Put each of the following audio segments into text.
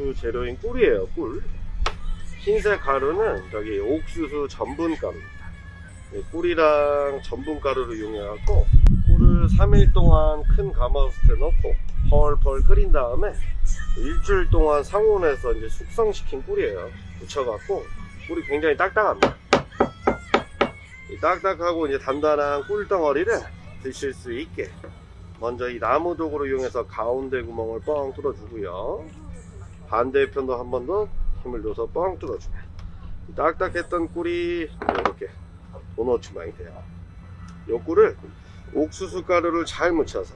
주 재료인 꿀이에요 꿀. 흰색 가루는 저기 옥수수 전분 가루입니다 네, 꿀이랑 전분 가루를 이용해갖고 꿀을 3일 동안 큰 가마솥에 넣고 펄펄 끓인 다음에 일주일 동안 상온에서 이제 숙성시킨 꿀이에요. 묻혀갖고 꿀이 굉장히 딱딱합니다. 이 딱딱하고 이제 단단한 꿀덩어리를 드실 수 있게 먼저 이 나무 도구를 이용해서 가운데 구멍을 뻥 뚫어주고요 반대편도 한 번 더 힘을 줘서 뻥 뚫어주면 이 딱딱했던 꿀이 이렇게 도넛 모양이 돼요. 이 꿀을 옥수수 가루를 잘 묻혀서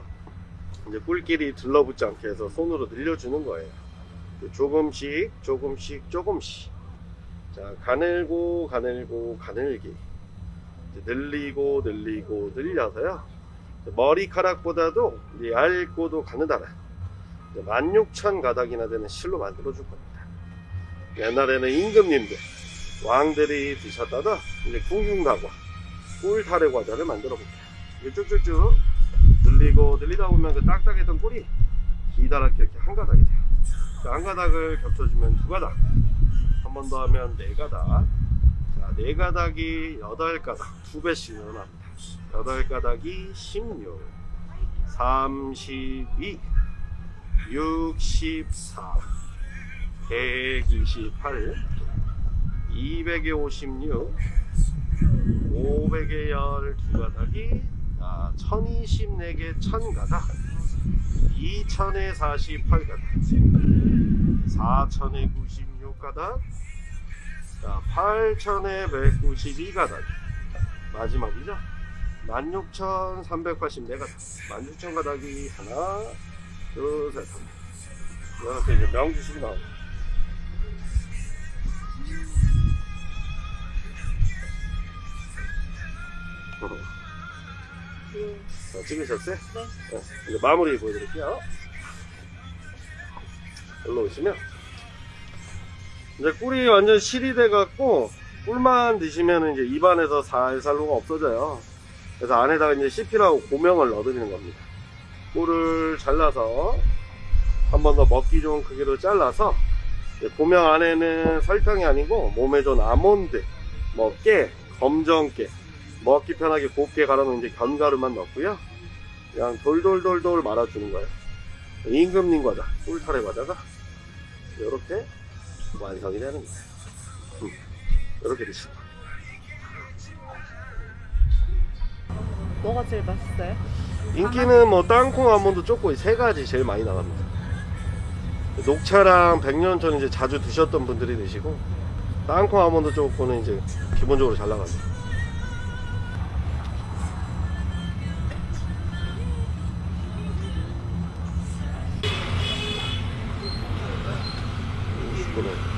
이제 꿀끼리 들러붙지 않게 해서 손으로 늘려주는 거예요. 조금씩 조금씩 조금씩. 자 가늘고 가늘고 가늘기. 늘리고 늘리고 늘려서요. 머리카락보다도 얇고도 가느다란 16,000 가닥이나 되는 실로 만들어 줄 겁니다. 옛날에는 임금님들 왕들이 드셨다가 이제 궁중다과 꿀타래 과자를 만들어 볼게요 쭉쭉쭉 늘리고 늘리다 보면 그 딱딱했던 꿀이 기다랗게 이렇게 한 가닥이 돼요. 그한 가닥을 겹쳐주면 두 가닥 한 번 더 하면 네 가닥. 자, 네 가닥이 여덟 가닥 두 배씩 늘어납니다. 여덟 가닥이 16 32 64 128 200에 56 500에 12가닥이 아, 1024개 1000가닥 2000에 48가닥 4000에 96가닥 자, 8000에 192가닥. 마지막이죠? 16,384가닥. 16,000가닥이 하나 둘셋 이렇게 이제 명주식이 나옵니다 자, 찍으셨어요? 네. 네, 이제 마무리 보여드릴게요. 일로 오시면 이제 꿀이 완전 실이 돼갖고 꿀만 드시면 이제 입안에서 살살로가 없어져요. 그래서 안에다가 이제 CP라고 고명을 넣어드리는 겁니다. 꿀을 잘라서 한 번 더 먹기 좋은 크기로 잘라서 고명 안에는 설탕이 아니고 몸에 좋은 아몬드, 뭐 깨, 검정깨, 먹기 편하게 곱게 갈아놓은 이제 견가루만 넣고요. 그냥 돌돌돌돌 말아주는 거예요. 임금님 과자, 꿀타래 과자가 이렇게 완성이 되는 거예요. 음, 이렇게 드시고. 뭐가 제일 맛있어요? 인기는 뭐 땅콩, 아몬드, 이세 가지 제일 많이 나갑니다. 녹차랑 백년천 이제 자주 드셨던 분들이 드시고 땅콩, 아몬드, 쪼꼬는 이제 기본적으로 잘 나갑니다. 이거는